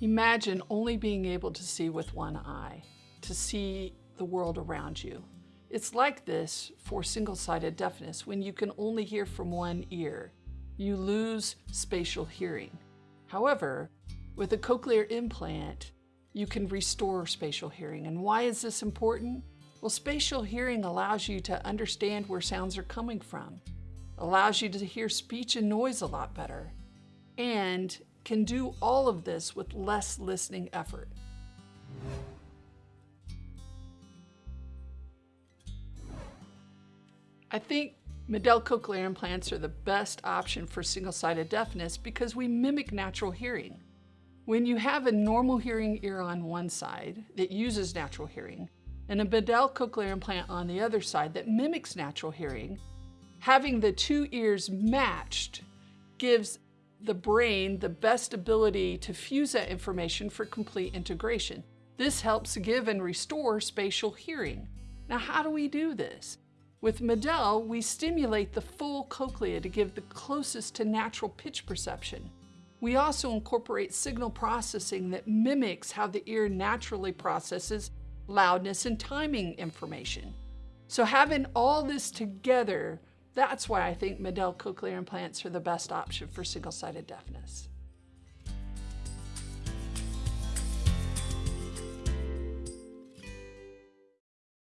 Imagine only being able to see with one eye, to see the world around you. It's like this for single-sided deafness when you can only hear from one ear. You lose spatial hearing. However, with a cochlear implant, you can restore spatial hearing. And why is this important? Well, spatial hearing allows you to understand where sounds are coming from, allows you to hear speech and noise a lot better, and can do all of this with less listening effort. I think MED-EL cochlear implants are the best option for single-sided deafness because we mimic natural hearing. When you have a normal hearing ear on one side that uses natural hearing, and a MED-EL cochlear implant on the other side that mimics natural hearing, having the two ears matched gives the brain the best ability to fuse that information for complete integration. This helps give and restore spatial hearing. Now, how do we do this? With MED-EL, we stimulate the full cochlea to give the closest to natural pitch perception. We also incorporate signal processing that mimics how the ear naturally processes loudness and timing information. So having all this together that's why I think MED-EL cochlear implants are the best option for single-sided deafness.